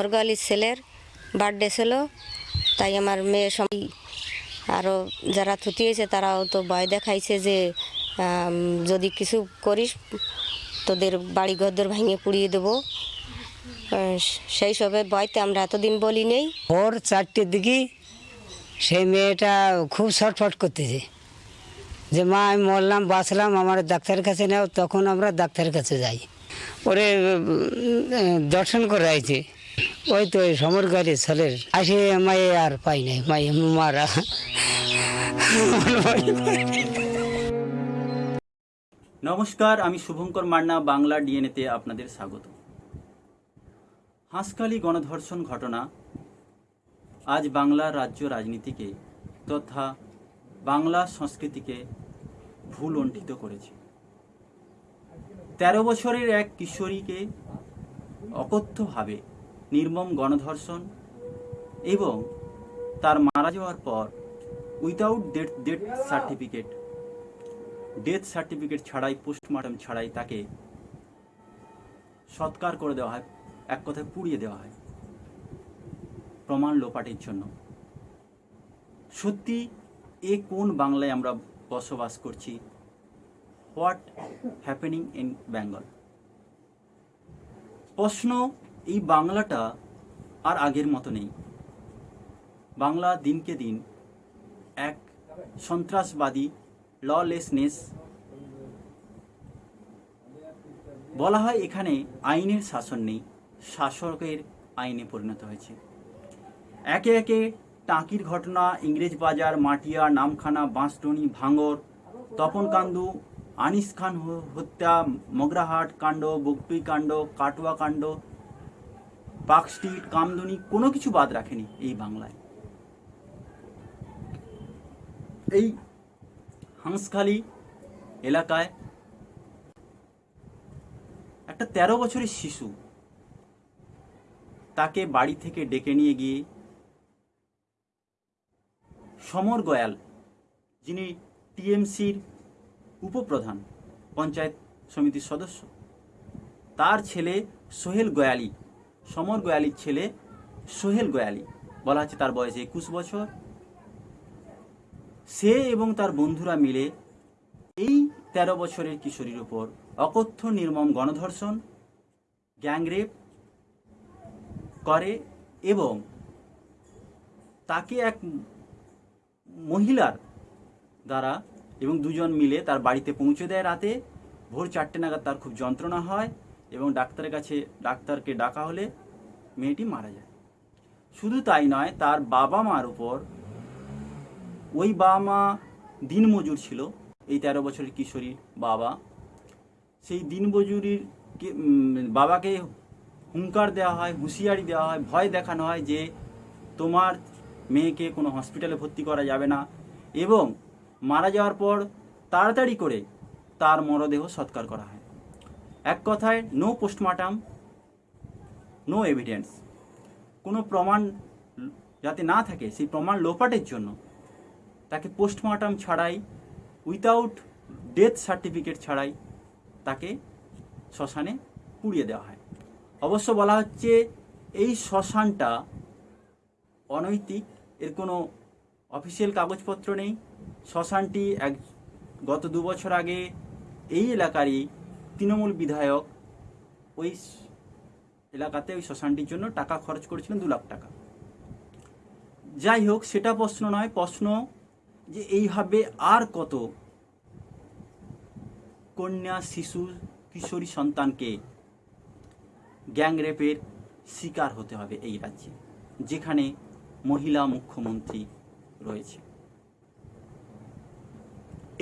সমরগালির ছেলের বার্থডে ছিল, তাই আমার মেয়ে সবাই আরও যারা থুতি হয়েছে তারাও তো ভয় দেখাইছে যে যদি কিছু করিস, তোদের বাড়ি ঘরদর ভেঙে পুড়িয়ে দেবো। সেই সবে ভয়তে আমরা এতদিন বলি নেই। ভোর চারটের দিকে সেই মেয়েটা খুব ছটফট করতেছে। যে, মা, আমি মরলাম, বাঁচলাম, আমার ডাক্তারের কাছে নেও, তখন আমরা ডাক্তারের কাছে যাই। ওরে দর্শন করে আইছে। ওই তো সমর গাড়ি ছেলের। আসে মায়ে আর পাই নাই, মায়ে মারা। নমস্কার, আমি শুভঙ্কর মান্না, বাংলা ডিএনএতে আপনাদের স্বাগত। হাঁসখালি গণধর্ষণ ঘটনা আজ বাংলার রাজ্য রাজনীতিকে তথা বাংলা সংস্কৃতিকে ভুল অণ্ঠিত করেছে। তেরো বছরের এক কিশোরীকে অকথ্যভাবে নির্মম গণধর্ষণ এবং তার মারা যাওয়ার পর without death death certificate death certificate ছাড়াই পোস্টমর্টম ছাড়াই তাকে সৎকার করে দেওয়া হয়, এক কথায় পুড়িয়ে দেওয়া হয় প্রমাণ লোপাটের জন্য। সত্যি এ কোন বাংলায় আমরা বসবাস করছি? হোয়াট হ্যাপেনিং ইন বেঙ্গল প্রশ্ন এই বাংলাটা আর আগের মতো নেই। বাংলা দিনকে দিন এক সন্ত্রাসবাদী ললেসনেস বলা হয় এখানে আইনের শাসন নেই, শাসকের আইনে পরিণত হয়েছে। একে একে টাকির ঘটনা, ইংরেজ বাজার, মাটিয়া, নামখানা বাঁশটনি ভাঙর তপন কান্দু আনিস খান হত্যা, মগরাহাট, কাণ্ড বগটুই কাণ্ড, কাটুয়া কাণ্ড পার্ক স্ট্রিট, কামদুনি কোনো কিছু বাদ রাখেনি এই বাংলায়। এই হাঁসখালি এলাকায় একটা তেরো বছরের শিশু তাকে বাড়ি থেকে ডেকে নিয়ে গিয়ে সমর গয়াল, যিনি টিএমসির উপপ্রধান, পঞ্চায়েত সমিতির সদস্য, তার ছেলে সোহেল গয়ালি সমর গোয়ালির ছেলে সোহেল গোয়ালি। বলা হচ্ছে তার বয়স একুশ বছর। সে এবং তার বন্ধুরা মিলে এই তেরো বছরের কিশোরীর উপর অকথ্য, নির্মম গণধর্ষণ, গ্যাংরেপ করে এবং তাকে এক মহিলার দ্বারা এবং দুজন মিলে তার বাড়িতে পৌঁছে দেয় রাতে। ভোর চারটে নাগাদ তার খুব যন্ত্রণা হয়। এবং ডাক্তারের কাছে, ডাক্তারকে ডাকা হলে মেয়েটি মারা যায়। শুধু তাই নয়, তার বাবা মার উপর ওই বাবা মা দিনমজুর ছিল। এই তেরো বছরের কিশোরীর বাবা, সেই দিনমজুরির বাবাকে হুঙ্কার দেওয়া হয়, হুঁশিয়ারি দেওয়া হয়, ভয় দেখানো হয় যে তোমার মেয়েকে কোনো হসপিটালে ভর্তি করা যাবে না এবং মারা যাওয়ার পর তাড়াতাড়ি করে তার মরদেহ সৎকার করা হয়। এক কথায় নো পোস্টমর্টম নো এভিডেন্স কোনো প্রমাণ যাতে না থাকে, সেই প্রমাণ লোপাটের জন্য তাকে পোস্টমর্টম ছাড়াই উইথাউট ডেথ সার্টিফিকেট ছাড়াই তাকে শ্মশানে পুড়িয়ে দেওয়া হয়। অবশ্য বলা হচ্ছে, এই শ্মশানটা অনৈতিক, এর কোনো অফিসিয়াল কাগজপত্র নেই। শ্মশানটি এক, গত দু বছর আগে এই এলাকারই তৃণমূল বিধায়ক ওই এলাকাতে ওই শ্মশানটির জন্য টাকা খরচ করেছিলেন দু লাখ টাকা। যাই হোক, সেটা প্রশ্ন নয়, প্রশ্ন যে এইভাবে আর কত কন্যা, শিশু, কিশোরী সন্তানকে গ্যাংরেপের শিকার হতে হবে এই রাজ্যে, যেখানে মহিলা মুখ্যমন্ত্রী রয়েছে।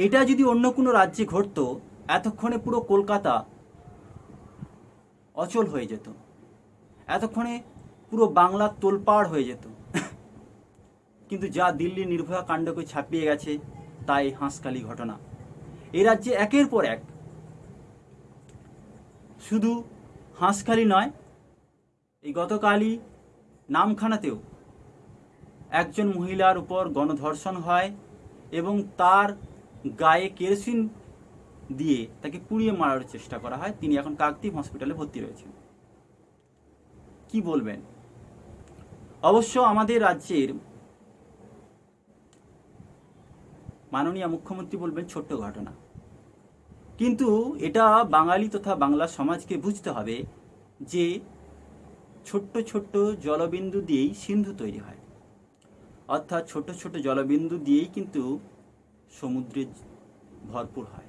এটা যদি অন্য কোনো রাজ্যে ঘটতো এতক্ষণে পুরো কলকাতা অচল হয়ে যেত। এতক্ষণে পুরো বাংলা তোলপাড় হয়ে যেত। কিন্তু যা দিল্লি নির্ভয়া কাণ্ডকে ছাপিয়ে গেছে তাই হাঁসখালি ঘটনা। এই রাজ্যে একের পর এক শুধু হাঁসখালি নয়, এই গতকালই নামখানাতেও একজন মহিলার উপর গণধর্ষণ হয় এবং তার গায়ে কেরোসিন দিয়ে তাকে পুড়িয়ে মারার চেষ্টা করা হয়। তিনি এখন কাকদ্বীপ হসপিটালে ভর্তি রয়েছেন। কি বলবেন? অবশ্য আমাদের রাজ্যের মাননীয় মুখ্যমন্ত্রী বলবেন, ছোট্ট ঘটনা। কিন্তু এটা বাঙালি তথা বাংলা সমাজকে বুঝতে হবে যে ছোট্ট ছোট্ট জলবিন্দু দিয়েই সিন্ধু তৈরি হয়। অর্থাৎ ছোট ছোট জলবিন্দু দিয়েই কিন্তু সমুদ্রে ভরপুর হয়।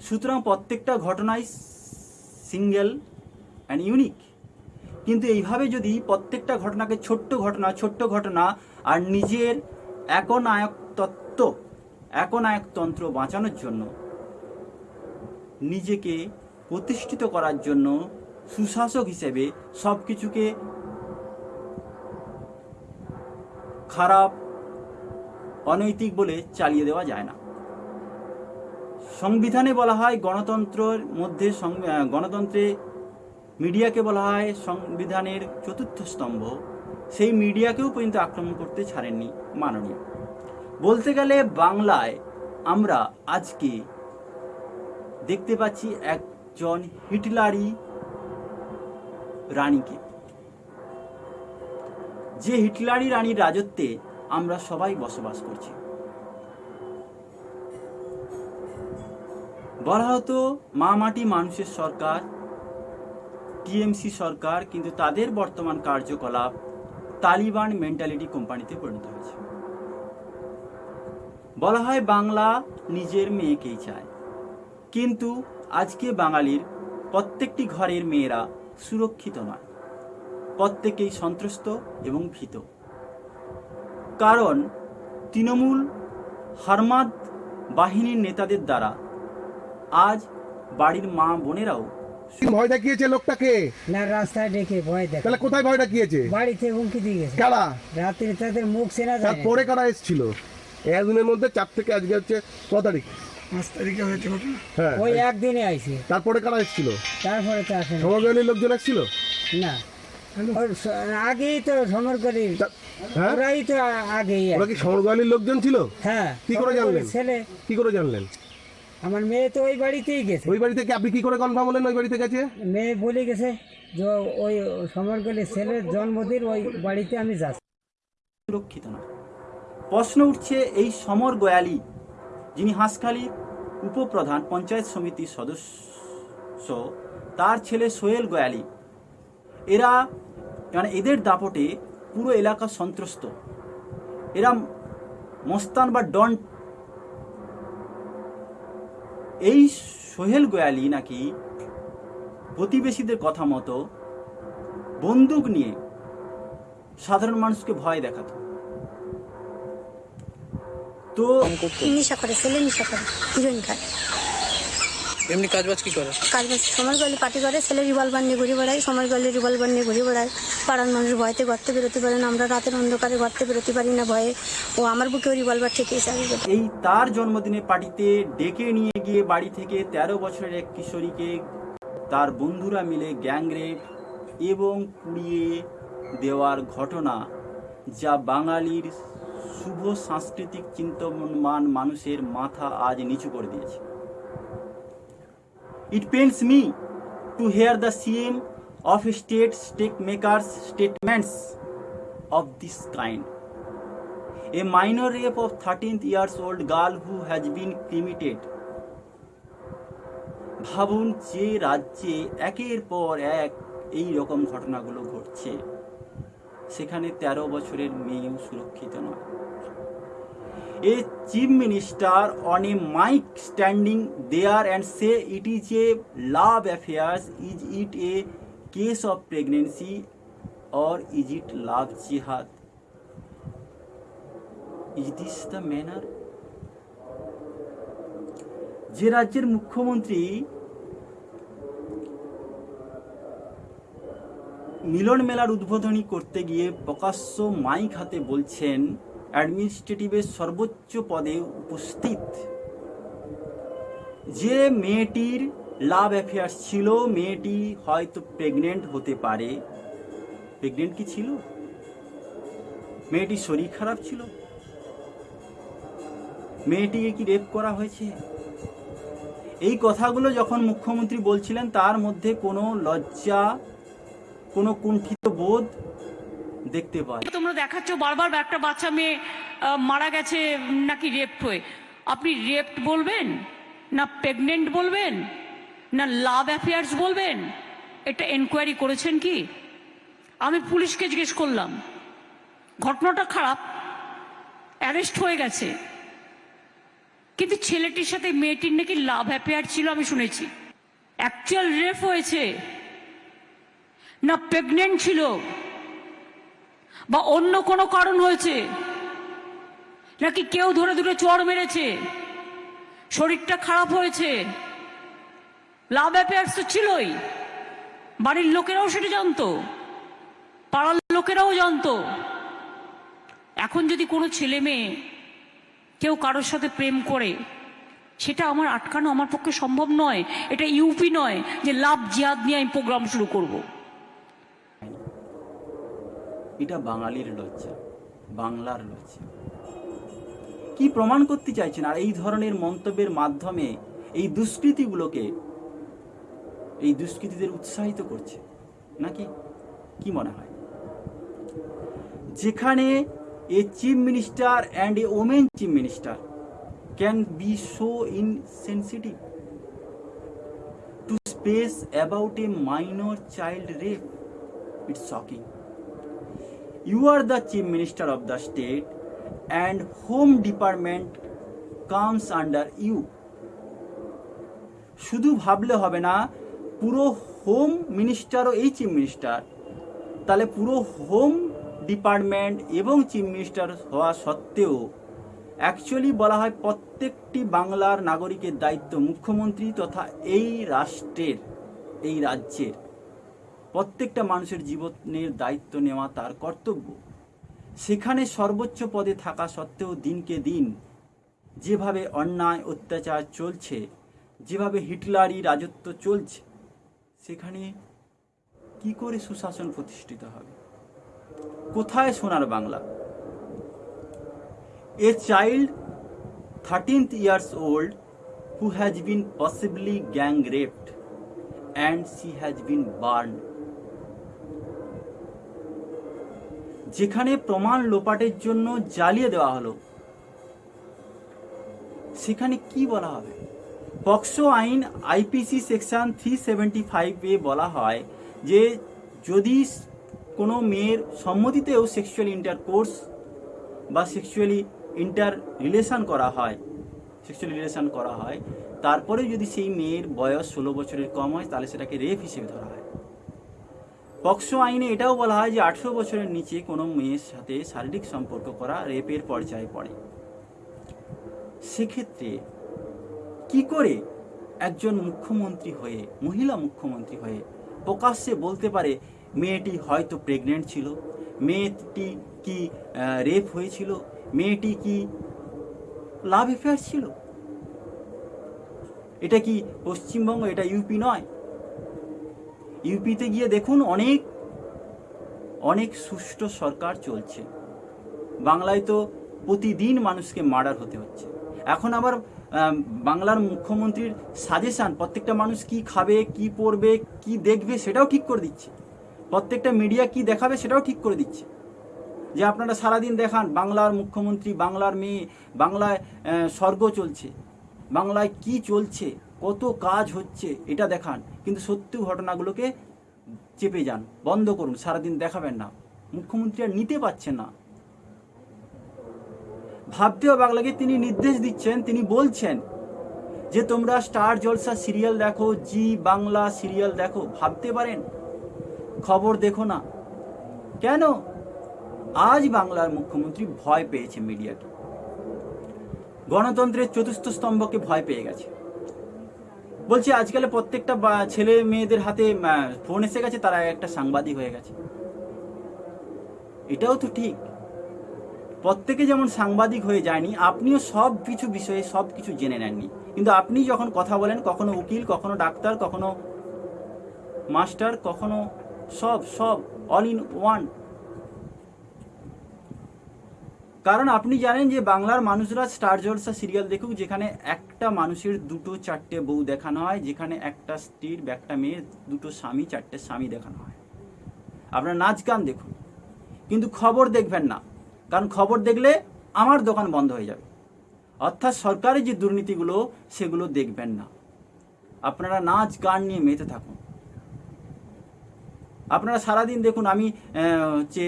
সুতরাং প্রত্যেকটা ঘটনাই সিঙ্গেল অ্যান্ড ইউনিক কিন্তু এইভাবে যদি প্রত্যেকটা ঘটনাকে ছোট্ট ঘটনা ছোট্ট ঘটনা আর নিজের একনায়ক তত্ত্ব একনায়কতন্ত্র বাঁচানোর জন্য, নিজেকে প্রতিষ্ঠিত করার জন্য সুশাসক হিসেবে সব কিছুকে খারাপ, অনৈতিক বলে চালিয়ে দেওয়া যায় না। সংবিধানে বলা হয় গণতন্ত্রের মধ্যে গণতন্ত্রে মিডিয়াকে বলা হয় সংবিধানের চতুর্থ স্তম্ভ। সেই মিডিয়াকেও পর্যন্ত আক্রমণ করতে ছাড়েননি মাননীয়। বলতে গেলে বাংলায় আমরা আজকে দেখতে পাচ্ছি একজন হিটলারি রানীকে যে হিটলারি রানীর রাজত্বে আমরা সবাই বসবাস করছি। বলা হতো, মা মাটি মানুষের সরকার, টিএমসি সরকার, কিন্তু তাদের বর্তমান কার্যকলাপ তালিবান মেন্টালিটি কোম্পানিতে পরিণত হয়েছে। বলা হয়, বাংলা নিজের মেয়েকেই চায়। কিন্তু আজকে বাঙালির প্রত্যেকটি ঘরের মেয়েরা সুরক্ষিত নয়। প্রত্যেকেই সন্ত্রস্ত এবং ভীত। কারণ তৃণমূল হারমাদ বাহিনীর নেতাদের দ্বারা আজ বাড়ির মা বোনেরাও ভয় দেখিয়েছে লোকটাকে? না রাস্তায় ডেকে ভয় দেখ তাহলে কোথায় ভয় দেখিয়েছে? বাড়িতে হুমকি দিয়ে গেছে। কারা? রাত্রে তাদের মুখ চেনা যায়। তারপরে কারা এসেছিল? একদিনের মধ্যে চার থেকে আজকে হচ্ছে ক তারিখ। পাঁচ তারিখে হয়েছে হ্যাঁ। ওই একদিনে আইছে। তারপরে কারা এসেছিল? তারপরে তো আসে না। লোকজন এসেছিল? না। আগেই তো হ্যাঁ? ওরাই তো আগেই ওরা কি লোকজন ছিল? হ্যাঁ। কি করে জানলেন? ছেলে। কি করে জানলেন? আমার মেয়ে তো ওই বাড়িতেই গেছে। ওই বাড়ি থেকে আপনি কি করে কনফার্ম হলেন ওই বাড়িতে গেছে? মেয়ে বলে গেছে যে ওই সমরগলি ছেলের জন্মদিন ওই বাড়িতে আমি যাচ্ছি। সুরক্ষিত নয় প্রশ্ন উঠছে এই সমর গোয়ালি যিনি হাঁসখালির উপপ্রধান পঞ্চায়েত সমিতির সদস্য তার ছেলে সোহেল গোয়ালি। এরা মানে এদের দাপটে পুরো এলাকা সন্ত্রস্ত। এরা মস্তান বা ডন এই সোহেল গোয়ালি নাকি প্রতিবেশীদের কথা মতো বন্দুক নিয়ে সাধারণ মানুষকে ভয় দেখাতো? তো নেশা করে, ছেলে নেশা করে, হিরোইন খায়। এমনি কাজ বাজ কি করে? কাজ বাজ সময় গেলে পার্টি করে ছেলে রিভলভার নিয়ে ঘুরে বেড়ায় সময় গেলে রিভলভার নিয়ে ঘুরে বেড়ায়। পাড়ার মানুষ ভয়তে ঘরতে বেরোতে পারে না আমরা রাতের অন্ধকারে ঘরতে বেরোতে পারি না ভয়ে। ও আমার বুকেও রিভলভার ঠেকিয়ে চাবি এই তার জন্মদিনে পার্টিতে ডেকে নিয়ে গিয়ে বাড়ি থেকে ১৩ বছরের এক কিশোরীকে তার বন্ধুরা মিলে গ্যাংরেপ এবং পুড়িয়ে দেওয়ার ঘটনা যা বাঙালির শুভ সাংস্কৃতিক চিন্তমান মানুষের মাথা আজ নিচু করে দিয়েছে। It pains me to hear the CM of state stake makers statements of this kind. A minor rape of 13 years old girl who has been cremated. ভাবুন যে রাজ্যে একের পর এক এই রকম ঘটনাগুলো ঘটছে সেখানে ১৩ বছরের মেয়েও সুরক্ষিত নয় a chief minister on a mic standing there and say it is a love affairs, is it a case of pregnancy or is it love jihad? Is this the manner? যে রাজ্যের মুখ্যমন্ত্রী মিলন মেলার উদ্বোধনী করতে গিয়ে প্রকাশ্য মাইক হাতে বলছেন অ্যাডমিনিস্ট্রেটিভের সর্বোচ্চ পদে উপস্থিত। যে মেয়েটির লাভ অ্যাফেয়ার্স ছিল, মেয়েটি হয়তো প্রেগনেন্ট হতে পারে। প্রেগনেন্ট কি ছিল? মেয়েটির শরীর খারাপ ছিল। মেয়েটিকে কি রেপ করা হয়েছে? এই কথাগুলো যখন মুখ্যমন্ত্রী বলছিলেন, তার মধ্যে কোনো লজ্জা, কোনো কুণ্ঠিত বোধ দেখতে পাই তোমরা দেখাচ্ছ, বারবার একটা বাচ্চা মেয়ে মারা গেছে নাকি রেপ্ট হয়ে। আপনি রেপ্ট বলবেন? না প্রেগনেন্ট বলবেন? না লাভ অ্যাফেয়ার্স বলবেন? এটা এনকোয়ারি করেছেন কি? আমি পুলিশকে জিজ্ঞেস করলাম, ঘটনাটা খারাপ অ্যারেস্ট হয়ে গেছে। কিন্তু ছেলেটির সাথে মেয়েটির নাকি লাভ অ্যাফেয়ার ছিল আমি শুনেছি। অ্যাকচুয়াল রেপ হয়েছে। না প্রেগনেন্ট ছিল। বা অন্য কোনো কারণ হয়েছে? নাকি কেউ ধরে ধরে চড় মেরেছে? শরীরটা খারাপ হয়েছে? লাভ অ্যাফেয়ার্স তো ছিলই। বাড়ির লোকেরাও সেটা জানতো। পাড়ার লোকেরাও জানতো। এখন যদি কোনো ছেলে মেয়ে কেউ কারোর সাথে প্রেম করে, সেটা আমার আটকানো আমার পক্ষে সম্ভব নয়। এটা ইউপি নয় যে লাভ জিয়াদ নিয়ে আমি প্রোগ্রাম শুরু করব। এটা বাঙালির লজ্জা, বাংলার লজ্জা। কি প্রমাণ করতে চাইছেন আর এই ধরনের মন্তব্যের মাধ্যমে এই দুষ্কৃতিগুলোকে এই দুষ্কৃতীদের উৎসাহিত করছে, নাকি কি মনে হয়? যেখানে a chief minister and a women chief minister can be so insensitive to speak about a minor child rape. It's shocking. You are the chief minister of the state and home department comes under you. শুধু ভাবলে হবে না, পুরো home মিনিস্টারও এই chief minister তাহলে পুরো home department এবং chief minister হওয়া সত্ত্বেও অ্যাকচুয়ালি বলা হয় প্রত্যেকটি বাংলার নাগরিকের দায়িত্ব মুখ্যমন্ত্রী তথা এই রাষ্ট্রের, এই রাজ্যের। প্রত্যেকটা মানুষের জীবনের দায়িত্ব নেওয়া তার কর্তব্য। সেখানে সর্বোচ্চ পদে থাকা সত্ত্বেও দিনকে দিন যেভাবে অন্যায়, অত্যাচার চলছে, যেভাবে হিটলারি রাজত্ব চলছে, সেখানে কি করে সুশাসন প্রতিষ্ঠিত হবে? কোথায় Sonar Bangla? A child thirteenth years old who has been possibly gang raped and she has been burn যেখানে প্রমাণ লোপাটের জন্য জ্বালিয়ে দেওয়া হলো। সেখানে কি বলা হবে? পক্সো আইন আইপিসি সেকশন থ্রি সেভেন্টি ফাইভে বলা হয় যে, যদি কোনো মেয়ের সম্মতিতেও সেক্সুয়াল ইন্টারকোর্স বা সেক্সুয়ালি ইন্টার রিলেশন করা হয়, সেক্সুয়াল রিলেশন করা হয়, তারপরে যদি সেই মেয়ের বয়স ষোলো বছরের কম হয়, তাহলে সেটাকে রেপ হিসেবে ধরা হয়। পক্সো আইনে এটাও বলা হয় যে আঠেরো বছরের নিচে কোনো মেয়ের সাথে শারীরিক সম্পর্ক করা রেপের পর্যায়ে পড়ে। সেক্ষেত্রে কি করে একজন মুখ্যমন্ত্রী হয়ে, মহিলা মুখ্যমন্ত্রী হয়ে প্রকাশ্যে বলতে পারে, মেয়েটি হয়তো প্রেগনেন্ট ছিল, মেয়েটি কি রেপ হয়েছিল, মেয়েটি কি লাভ অ্যাফেয়ার ছিল? এটা কি পশ্চিমবঙ্গ, এটা ইউপি নয়? ইউপিতে গিয়ে দেখুন অনেক অনেক সুষ্ঠু সরকার চলছে। বাংলায় তো প্রতিদিন মানুষকে মার্ডার হতে হচ্ছে। এখন আবার বাংলার মুখ্যমন্ত্রীর সাজেশান, প্রত্যেকটা মানুষ কি খাবে, কি পরবে কি দেখবে সেটাও ঠিক করে দিচ্ছে। প্রত্যেকটা মিডিয়া কি দেখাবে সেটাও ঠিক করে দিচ্ছে। যে আপনারা সারাদিন দেখান, বাংলার মুখ্যমন্ত্রী, বাংলার মেয়ে, বাংলায় স্বর্গ চলছে। বাংলায় কি চলছে? কত কাজ হচ্ছে এটা দেখান। কিন্তু সত্যি ঘটনাগুলোকে চেপে যান, বন্ধ করুন, সারাদিন দেখাবেন না। মুখ্যমন্ত্রী আর নিতে পারছেন না। ভাবতেও বাংলাকে তিনি নির্দেশ দিচ্ছেন, তিনি বলছেন যে, তোমরা স্টার জলসা সিরিয়াল দেখো, জি বাংলা সিরিয়াল দেখো। ভাবতে পারেন? খবর দেখো না। কেন? আজ বাংলার মুখ্যমন্ত্রী ভয় পেয়েছে মিডিয়াকে। গণতন্ত্রের চতুর্থ স্তম্ভকে ভয় পেয়ে গেছে। বলছি আজকাল প্রত্যেকটা ছেলে মেয়েদের হাতে ফোন এসে গেছে, তারা একটা সাংবাদিক হয়ে গেছে। এটাও তো ঠিক। প্রত্যেকে যেমন সাংবাদিক হয়ে যায়নি, আপনিও সব কিছু বিষয়ে সব কিছু জেনে নেননি। কিন্তু আপনি যখন কথা বলেন, কখনো উকিল, কখনো ডাক্তার, কখনো মাস্টার, কখনো সব সব অল ইন ওয়ান কারণ আপনি জানেন যে বাংলার মানুষরা স্টার জলসা সিরিয়াল দেখুক, যেখানে একটা মানুষের দুটো চারটে বউ দেখানো হয়, যেখানে একটা স্ত্রীর একটা মেয়ের দুটো স্বামী, চারটে স্বামী দেখানো হয়। আপনার নাচ গান দেখুন। কিন্তু খবর দেখবেন না, কারণ খবর দেখলে আমার দোকান বন্ধ হয়ে যাবে। অর্থাৎ সরকারের যে দুর্নীতিগুলো, সেগুলো দেখবেন না। আপনারা নাচ গান নিয়ে মেতে থাকুন। আপনারা সারাদিন দেখুন, আমি হচ্ছে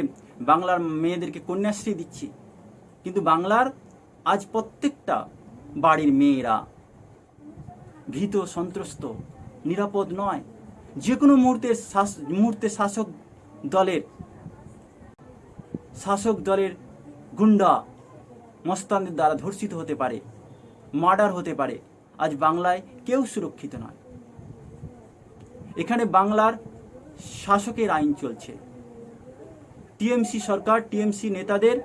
বাংলার মেয়েদেরকে কন্যাশ্রী দিচ্ছি। কিন্তু বাংলার আজ প্রত্যেকটা বাড়ির মেয়েরা ভীত, সন্ত্রস্ত, নিরাপদ নয়। যে কোনো মুহূর্তে মুহূর্তে শাসক দলের শাসক দলের গুন্ডা মস্তানদের দ্বারা ধর্ষিত হতে পারে, মার্ডার হতে পারে। আজ বাংলায় কেউ সুরক্ষিত নয়। এখানে বাংলার শাসকের আইন চলছে। টিএমসি সরকার, টিএমসি নেতাদের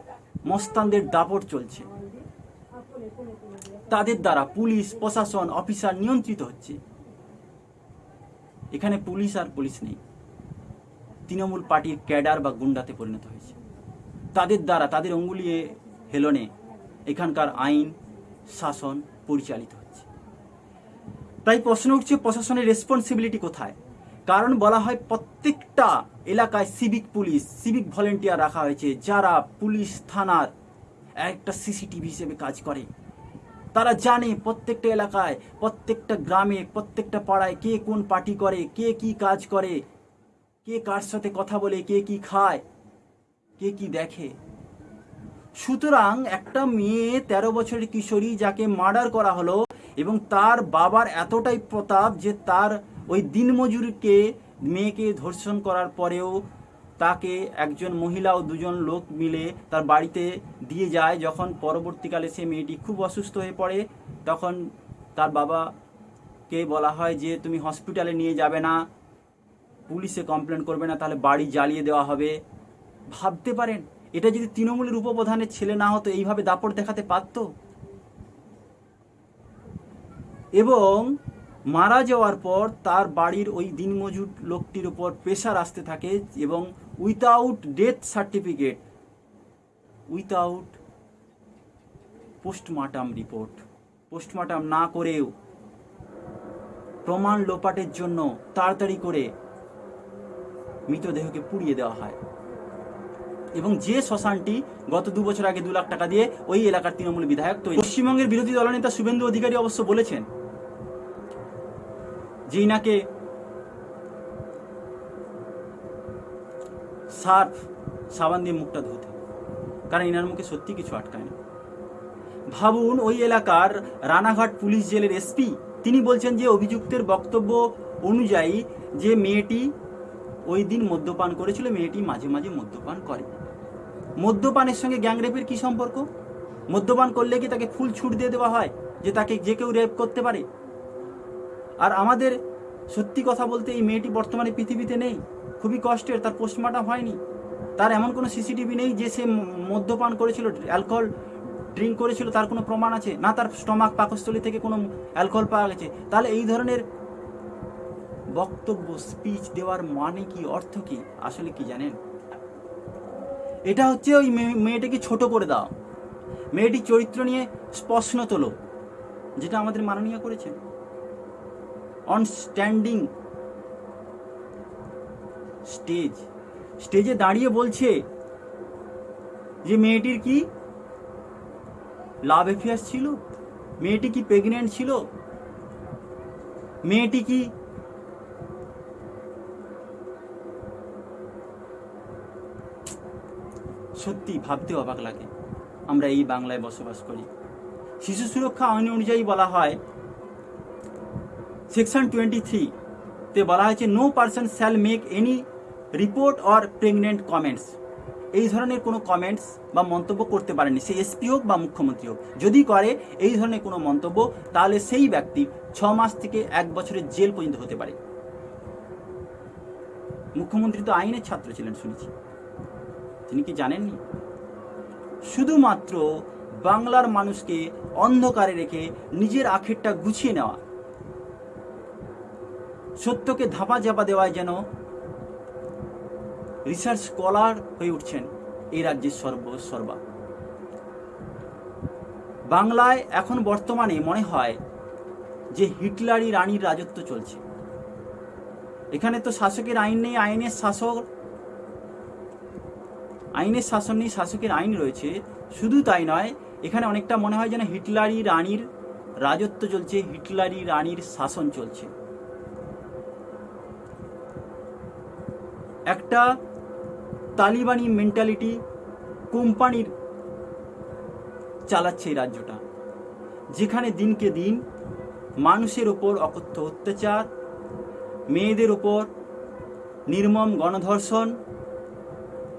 মস্তানদের দাপট চলছে। তাদের দ্বারা পুলিশ, প্রশাসন, অফিসার নিয়ন্ত্রিত হচ্ছে। এখানে পুলিশ আর পুলিশ নেই। তৃণমূল পার্টির ক্যাডার বা গুন্ডাতে পরিণত হয়েছে। তাদের দ্বারা তাদের অঙ্গুলিয়ে হেলনে এখানকার আইন, শাসন পরিচালিত হচ্ছে। তাই প্রশ্ন উঠছে, প্রশাসনের রেসপন্সিবিলিটি কোথায়? কারণ বলা হয় প্রত্যেকটা এলাকায় সিভিক পুলিশ সিভিক ভলেন্টিয়ার রাখা হয়েছে। যারা পুলিশ থানার একটা সিসিটিভি হিসেবে কাজ করে। তারা জানে প্রত্যেকটা এলাকায়, প্রত্যেকটা গ্রামে, প্রত্যেকটা পাড়ায় কে কোন পার্টি করে, কে কি কাজ করে, কে কার সাথে কথা বলে, কে কি খায়, কে কি দেখে। সুতরাং একটা মেয়ে তেরো বছরের কিশোরী যাকে মার্ডার করা হলো এবং তার বাবার এতটাই প্রতাপ যে তার ওই দিনমজুরকে, মেয়েকে ধর্ষণ করার পরেও তাকে একজন মহিলা ও দুজন লোক মিলে তার বাড়িতে দিয়ে যায়। যখন পরবর্তীকালে সে মেয়েটি খুব অসুস্থ হয়ে পড়ে, তখন তার বাবাকে বলা হয় যে, তুমি হসপিটালে নিয়ে যাবে না, পুলিশে কমপ্লেন করবে না, তাহলে বাড়ি জ্বালিয়ে দেওয়া হবে। ভাবতে পারেন, এটা যদি তৃণমূলের উপপ্রধানের ছেলে না হতো, এইভাবে দাপট দেখাতে পারতো? এবং মারা যাওয়ার পর তার বাড়ির ওই দিনমজুর লোকটির উপর প্রেশার আসতে থাকে এবং without death certificate without postmortem report postmortem না করেও প্রমাণ লোপাটের জন্য তাড়াতাড়ি করে মৃতদেহকে পুড়িয়ে দেওয়া হয়। এবং যে শ্মশানটি গত দু বছর আগে দু লাখ টাকা দিয়ে ওই এলাকার তৃণমূল বিধায়ক তৈরি। পশ্চিমবঙ্গের বিরোধী দলনেতা শুভেন্দু অধিকারী অবশ্য বলেছেন যে ইনাকে সার্ফ সাবান দিয়ে মুখটা ধুতে। কারণ ইনার মুখে সত্যি কিছু আটকায় না। ভাবুন, ওই এলাকার রানাঘাট পুলিশ জেলের এসপি, তিনি বলছেন যে অভিযুক্তের বক্তব্য অনুযায়ী যে মেয়েটি ওই দিন মদ্যপান করেছিল, মেয়েটি মাঝে মাঝে মদ্যপান করে। মদ্যপানের সঙ্গে গ্যাংরেপের কি সম্পর্ক? মদ্যপান করলে কি তাকে ফুল ছুট দিয়ে দেওয়া হয়? যে তাকে যে কেউ রেপ করতে পারে? আর আমাদের সত্যি কথা বলতে এই মেয়েটি বর্তমানে পৃথিবীতে নেই। খুবই কষ্টের, তার পোস্টমর্টম হয়নি। তার এমন কোনো সিসিটিভি নেই যে সে মদ্যপান করেছিল অ্যালকোহল ড্রিঙ্ক করেছিল, তার কোনো প্রমাণ আছে? না, তার স্টমাক পাকস্থলী থেকে কোনো অ্যালকোহল পাওয়া গেছে। তাহলে এই ধরনের বক্তব্য স্পিচ দেওয়ার মানে কি, অর্থ কি? আসলে কি জানেন? এটা হচ্ছে ওই মেয়ে- মেয়েটাকে ছোট করে দাও মেয়েটির চরিত্র নিয়ে প্রশ্ন তোলো যেটা আমাদের মাননীয় করেছেন। অন স্ট্যান্ডিং স্টেজ স্টেজে দাঁড়িয়ে বলছে যে মেয়েটির কি লাভ অ্যাফেয়ার্স ছিল? মেয়েটি কি প্রেগনেন্ট ছিল? মেয়েটি কি সত্যি ভাবতে অবাক লাগে। আমরা এই বাংলায় বসবাস করি। শিশু সুরক্ষা আইন অনুযায়ী বলা হয় সেকশন টোয়েন্টি থ্রি তে বলা হয়েছে no person shall make any report or pregnant comments এই ধরনের কোনো কমেন্টস বা মন্তব্য করতে পারেনি সে এসপি হোক বা মুখ্যমন্ত্রী হোক। যদি করে এই ধরনের কোনো মন্তব্য, তাহলে সেই ব্যক্তি ছ মাস থেকে এক বছরের জেল পর্যন্ত হতে পারে। মুখ্যমন্ত্রী তো আইনের ছাত্র ছিলেন, শুনেছি। তিনি কি জানেননি? শুধুমাত্র বাংলার মানুষকে অন্ধকারে রেখে নিজের আখেরটা গুছিয়ে নেওয়া সত্যকে ধাপা চাপা দেওয়ায় যেন রিসার্চ স্কলার হয়ে উঠছেন এই রাজ্যের সর্ব সর্বা। বাংলায় এখন বর্তমানে মনে হয় যে হিটলারি রানীর রাজত্ব চলছে। এখানে তো শাসকের আইন নেই, আইনের শাসক, আইনের শাসন নেই, শাসকের আইন রয়েছে। শুধু তাই নয়, এখানে অনেকটা মনে হয় যেন হিটলারি রানীর রাজত্ব চলছে হিটলারি রানীর শাসন চলছে। একটা তালিবানি মেন্টালিটি কোম্পানির চালাচ্ছে এই রাজ্যটা, যেখানে দিনকে দিন মানুষের ওপর অকথ্য অত্যাচার, মেয়েদের ওপর নির্মম গণধর্ষণ,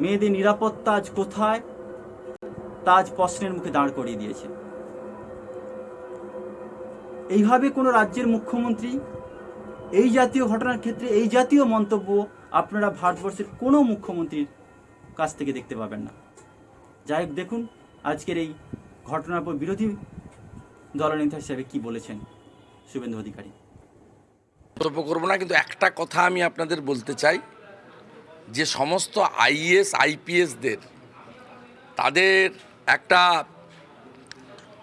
মেয়েদের নিরাপত্তা আজ কোথায়? তা আজ প্রশ্নের মুখে দাঁড় করিয়ে দিয়েছে। এইভাবে কোনো রাজ্যের মুখ্যমন্ত্রী এই জাতীয় ঘটনার ক্ষেত্রে এই জাতীয় মন্তব্য আপনারা ভারতবর্ষের কোনো মুখ্যমন্ত্রীর কাছ থেকে দেখতে পাবেন না। যাই হোক, দেখুন আজকের এই ঘটনার পর বিরোধী দলনেতা হিসেবে কি বলেছেন শুভেন্দু অধিকারী। মন্তব্য করব না, কিন্তু একটা কথা আমি আপনাদের বলতে চাই। যে সমস্ত আইএস আইপিএসদের তাদের একটা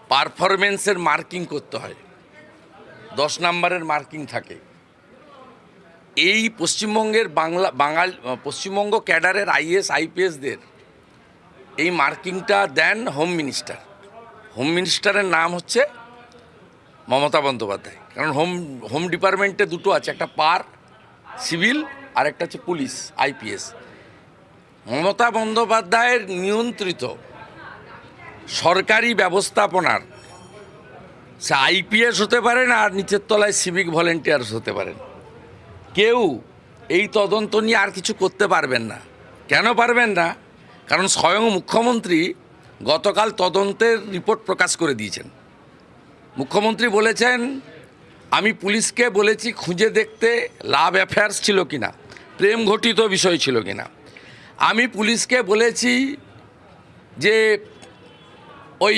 পারফরমেন্সের মার্কিং করতে হয়। দশ নম্বরের মার্কিং থাকে। এই পশ্চিমবঙ্গের বাংলা, বাঙাল পশ্চিমবঙ্গ ক্যাডারের আইএস আইপিএসদের এই মার্কিংটা দেন হোম মিনিস্টার। হোম মিনিস্টারের নাম হচ্ছে মমতা বন্দ্যোপাধ্যায়। কারণ হোম হোম ডিপার্টমেন্টে দুটো আছে, একটা পার সিভিল আর একটা হচ্ছে পুলিশ, আইপিএস। মমতা বন্দ্যোপাধ্যায়ের নিয়ন্ত্রিত সরকারি ব্যবস্থাপনার, সে আইপিএস হতে পারেন আর নিচের তলায় সিভিক ভলেন্টিয়ার্স হতে পারেন। কেউ এই তদন্ত নিয়ে আর কিছু করতে পারবেন না। কেন পারবেন না? কারণ স্বয়ং মুখ্যমন্ত্রী গতকাল তদন্তের রিপোর্ট প্রকাশ করে দিয়েছেন। মুখ্যমন্ত্রী বলেছেন, আমি পুলিশকে বলেছি খুঁজে দেখতে লাভ অ্যাফেয়ার্স ছিল কিনা, প্রেম ঘটিত বিষয় ছিল কি না আমি পুলিশকে বলেছি যে ওই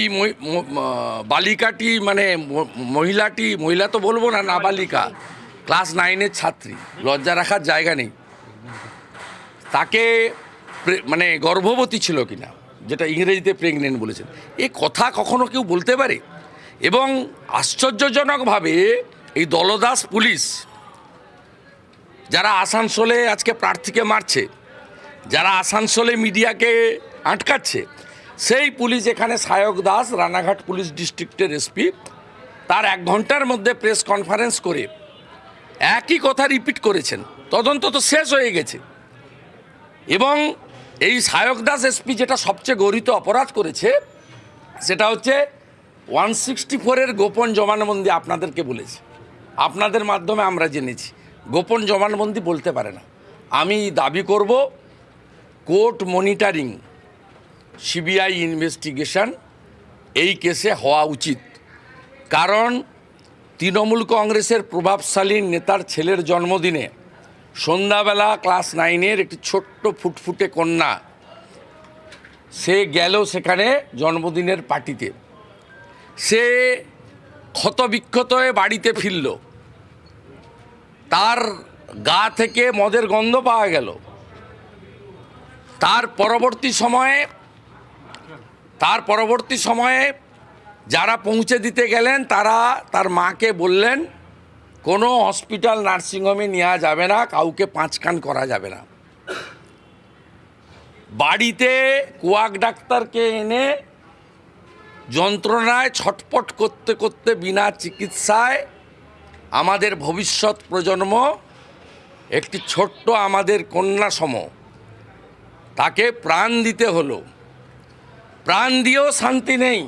বালিকাটি মানে মহিলাটি, মহিলা তো বলব না, নাবালিকা ক্লাস নাইনের ছাত্রী, লজ্জা রাখার জায়গা নেই। তাকে মানে গর্ভবতী ছিল কিনা, যেটা ইংরেজিতে প্রেগনেন্ট বলেছেন, এ কথা কখনো কেউ বলতে পারে? এবং আশ্চর্যজনকভাবে এই দলদাস পুলিশ, যারা আসানসোলে আজকে প্রার্থীকে মারছে, যারা আসানসোলে মিডিয়াকে আটকাচ্ছে, সেই পুলিশ এখানে সায়ক দাস, রানাঘাট পুলিশ ডিস্ট্রিক্টের এসপি, তার এক ঘণ্টার মধ্যে প্রেস কনফারেন্স করে একই কথা রিপিট করেছেন। তদন্ত তো শেষ হয়ে গেছে। এবং এই সায়ক দাস এসপি যেটা সবচেয়ে গরিত অপরাধ করেছে, সেটা হচ্ছে ওয়ান সিক্সটি ফোরের গোপন জমানবন্দি আপনাদেরকে বলেছে। আপনাদের মাধ্যমে আমরা জেনেছি। গোপন জমানবন্দি বলতে পারে না। আমি দাবি করব, কোর্ট মনিটারিং সিবিআই ইনভেস্টিগেশন এই কেসে হওয়া উচিত। কারণ তৃণমূল কংগ্রেসের প্রভাবশালী নেতার ছেলের জন্মদিনে সন্ধ্যাবেলা ক্লাস নাইনের একটি ছোট্ট ফুটফুটে কন্যা, সে গেল সেখানে জন্মদিনের পার্টিতে। সে ক্ষতবিক্ষত হয়ে বাড়িতে ফিরল। তার গা থেকে মদের গন্ধ পাওয়া গেল। তার পরবর্তী সময়ে, তার পরবর্তী সময়ে যারা পৌঁছে দিতে গেলেন, তারা তার মাকে বললেন, কোনো হসপিটাল নার্সিংহোমে নেওয়া যাবে না, কাউকে পাঁচকান করা যাবে না। বাড়িতে কুয়াক ডাক্তারকে এনে যন্ত্রণায় ছটপট করতে করতে বিনা চিকিৎসায় আমাদের ভবিষ্যৎ প্রজন্ম একটি ছোট্ট আমাদের কন্যা সম তাকে প্রাণ দিতে হলো। প্রাণ দিয়েও শান্তি নেই।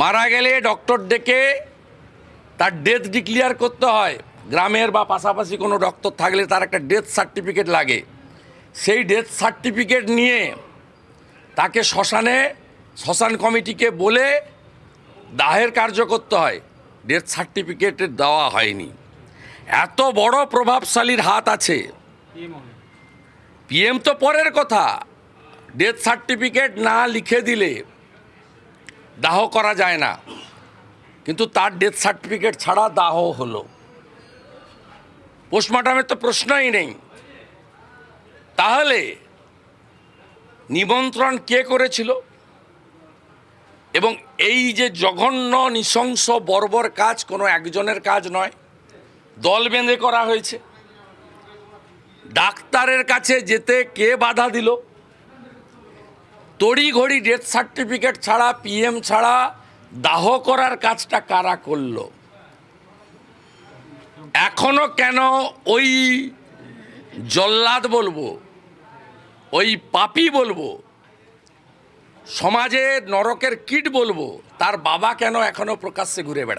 মারা গেলে ডক্টর ডেকে তার ডেথ ডিক্লিয়ার করতে হয়। গ্রামের বা পাশাপাশি কোনো ডক্টর থাকলে তার একটা ডেথ সার্টিফিকেট লাগে। সেই ডেথ সার্টিফিকেট নিয়ে তাকে শ্মশানে, শ্মশান কমিটিকে বলে দাহের কার্য করতে হয়। ডেথ সার্টিফিকেট দেওয়া হয়নি। এত বড় প্রভাবশালীর হাত আছে। পিএম তো পরের কথা। ডেথ সার্টিফিকেট না লিখে দিলে দাহ করা যায় না। কিন্তু তার ডেথ সার্টিফিকেট ছাড়া দাহ হলো। পোস্টমর্টমের তো প্রশ্নই নেই। তাহলে নিমন্ত্রণ কে করেছিল? এবং এই যে জঘন্য, নৃশংস, বর্বর কাজ কোনো একজনের কাজ নয়, দল বেঁধে করা হয়েছে। ডাক্তারের কাছে যেতে কে বাধা দিল? তড়িঘড়ি ডেথ সার্টিফিকেট ছাড়া পিএম ছাড়া দাহ করার কাজটা কারা করল? এখনও কেন ওই জল্লাদ বলব, ওই পাপি বলব, সমাজে নরকের কীট বলব, তার বাবা কেন এখনও প্রকাশ্যে ঘুরে বেড়ায়